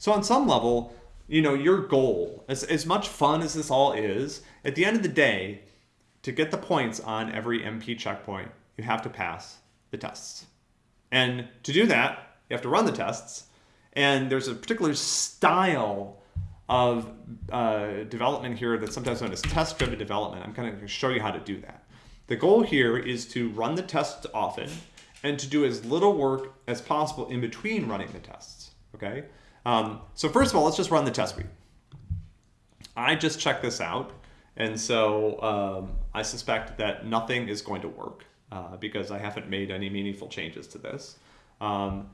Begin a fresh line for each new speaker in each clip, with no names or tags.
So on some level, you know, your goal, as, as much fun as this all is, at the end of the day, to get the points on every MP checkpoint, you have to pass the tests. And to do that, you have to run the tests. And there's a particular style of uh, development here that's sometimes known as test-driven development. I'm going to show you how to do that. The goal here is to run the tests often and to do as little work as possible in between running the tests, okay? Um, so first of all, let's just run the test suite. I just checked this out, and so um, I suspect that nothing is going to work uh, because I haven't made any meaningful changes to this. Um,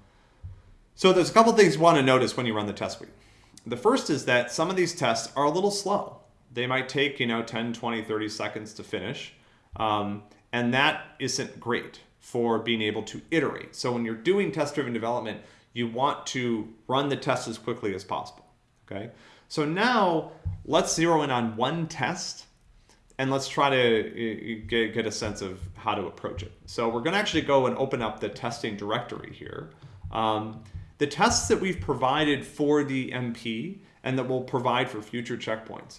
so there's a couple things you want to notice when you run the test suite. The first is that some of these tests are a little slow. They might take, you know, 10, 20, 30 seconds to finish. Um, and that isn't great for being able to iterate. So when you're doing test-driven development, you want to run the test as quickly as possible, okay? So now let's zero in on one test and let's try to get, get a sense of how to approach it. So we're gonna actually go and open up the testing directory here. Um, the tests that we've provided for the MP and that we'll provide for future checkpoints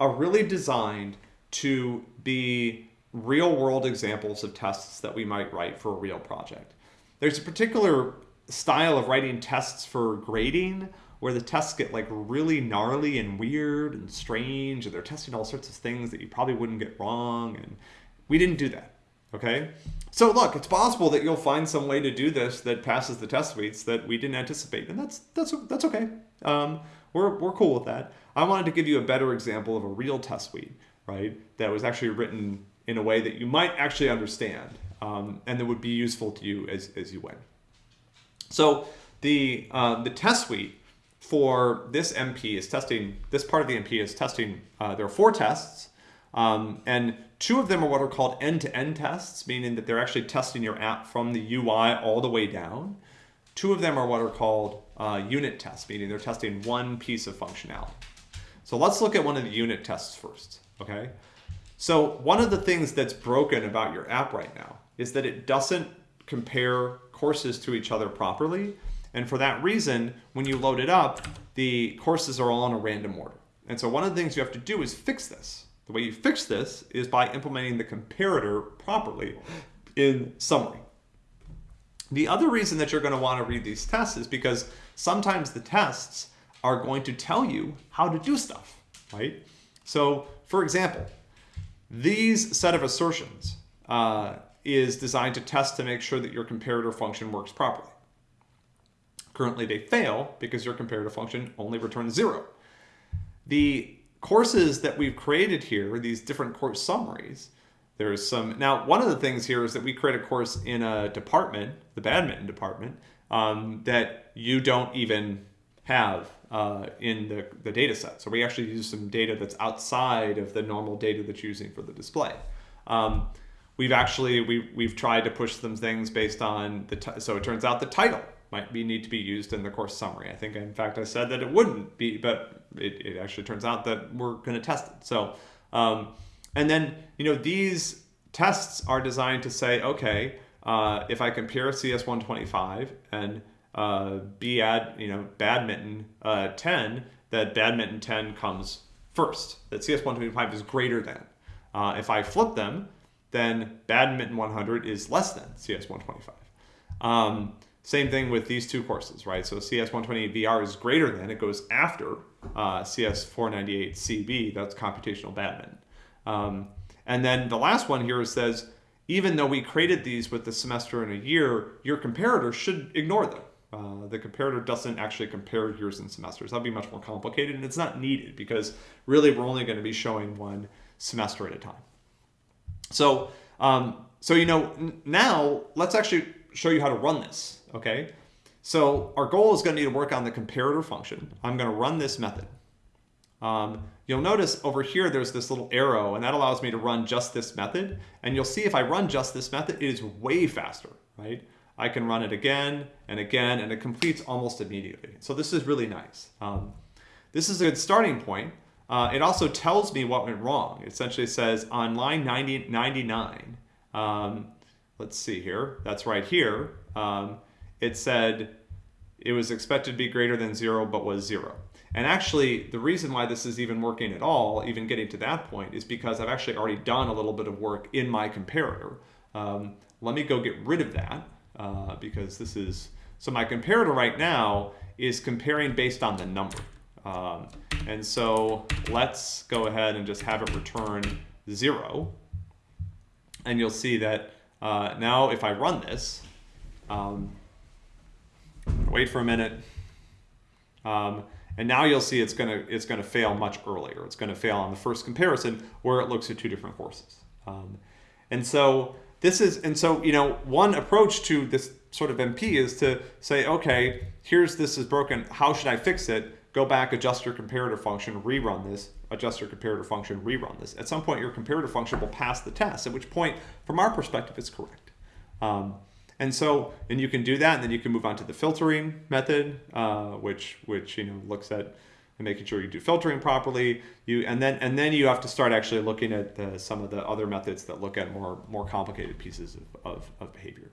are really designed to be real world examples of tests that we might write for a real project. There's a particular style of writing tests for grading where the tests get like really gnarly and weird and strange and they're testing all sorts of things that you probably wouldn't get wrong and we didn't do that okay? So look it's possible that you'll find some way to do this that passes the test suites that we didn't anticipate and that's that's that's okay. Um, we're, we're cool with that. I wanted to give you a better example of a real test suite right that was actually written in a way that you might actually understand um, and that would be useful to you as, as you went so the uh, the test suite for this MP is testing, this part of the MP is testing, uh, there are four tests, um, and two of them are what are called end-to-end -end tests, meaning that they're actually testing your app from the UI all the way down. Two of them are what are called uh, unit tests, meaning they're testing one piece of functionality. So let's look at one of the unit tests first, okay? So one of the things that's broken about your app right now is that it doesn't compare courses to each other properly and for that reason, when you load it up, the courses are all in a random order. And so one of the things you have to do is fix this. The way you fix this is by implementing the comparator properly in summary. The other reason that you're going to want to read these tests is because sometimes the tests are going to tell you how to do stuff, right? So for example, these set of assertions uh, is designed to test to make sure that your comparator function works properly. Currently they fail because your comparator function only returns zero. The courses that we've created here, these different course summaries, there's some, now one of the things here is that we create a course in a department, the badminton department, um, that you don't even have uh, in the, the data set. So we actually use some data that's outside of the normal data that's using for the display. Um, we've actually, we, we've tried to push some things based on the, so it turns out the title might be need to be used in the course summary. I think, in fact, I said that it wouldn't be, but it, it actually turns out that we're going to test it. So, um, and then, you know, these tests are designed to say, okay, uh, if I compare CS125 and uh, B add, you know, badminton uh, 10, that badminton 10 comes first, that CS125 is greater than. Uh, if I flip them, then badminton 100 is less than CS125. Um, same thing with these two courses, right? So CS128VR is greater than, it goes after uh, CS498CB, that's computational badminton. Um, and then the last one here says, even though we created these with the semester in a year, your comparator should ignore them. Uh, the comparator doesn't actually compare years and semesters. That'd be much more complicated and it's not needed because really we're only going to be showing one semester at a time. So, um, so you know, now let's actually show you how to run this okay? So our goal is going to need to work on the comparator function. I'm going to run this method. Um, you'll notice over here there's this little arrow and that allows me to run just this method. And you'll see if I run just this method, it is way faster, right? I can run it again and again and it completes almost immediately. So this is really nice. Um, this is a good starting point. Uh, it also tells me what went wrong. It essentially says on line 90, 99, um, let's see here, that's right here. Um, it said it was expected to be greater than zero, but was zero. And actually, the reason why this is even working at all, even getting to that point, is because I've actually already done a little bit of work in my comparator. Um, let me go get rid of that uh, because this is, so my comparator right now is comparing based on the number. Um, and so let's go ahead and just have it return zero. And you'll see that uh, now if I run this, um, wait for a minute, um, and now you'll see it's gonna it's gonna fail much earlier. It's gonna fail on the first comparison where it looks at two different horses. Um, and so this is and so you know one approach to this sort of MP is to say, okay, here's this is broken. How should I fix it? Go back, adjust your comparator function, rerun this, adjust your comparator function, rerun this. At some point, your comparator function will pass the test, at which point, from our perspective, it's correct. Um, and so, and you can do that, and then you can move on to the filtering method, uh, which which you know looks at making sure you do filtering properly. You and then and then you have to start actually looking at the, some of the other methods that look at more more complicated pieces of, of, of behavior.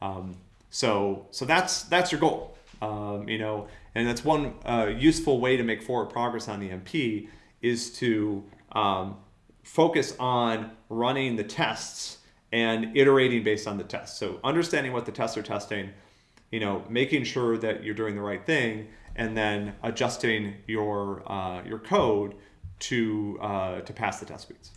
Um, so so that's that's your goal, um, you know, and that's one uh, useful way to make forward progress on the MP is to um, focus on running the tests and iterating based on the tests. So understanding what the tests are testing, you know, making sure that you're doing the right thing, and then adjusting your uh, your code to uh, to pass the test suites.